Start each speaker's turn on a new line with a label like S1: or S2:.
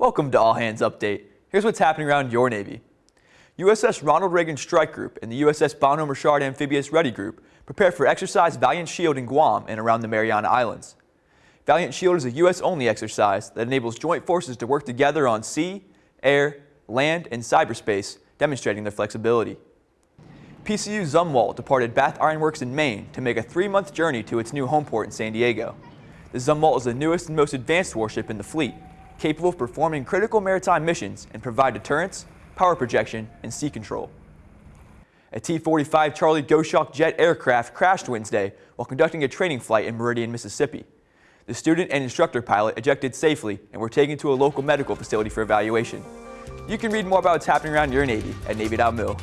S1: Welcome to All Hands Update. Here's what's happening around your Navy. USS Ronald Reagan Strike Group and the USS Bonhomme Richard Amphibious Ready Group prepare for exercise Valiant Shield in Guam and around the Mariana Islands. Valiant Shield is a U.S.-only exercise that enables joint forces to work together on sea, air, land, and cyberspace, demonstrating their flexibility. PCU Zumwalt departed Bath Iron Works in Maine to make a three-month journey to its new home port in San Diego. The Zumwalt is the newest and most advanced warship in the fleet, capable of performing critical maritime missions and provide deterrence, power projection, and sea control. A T-45 Charlie Goshawk jet aircraft crashed Wednesday while conducting a training flight in Meridian, Mississippi. The student and instructor pilot ejected safely and were taken to a local medical facility for evaluation. You can read more about what's happening around your Navy at Navy.mil.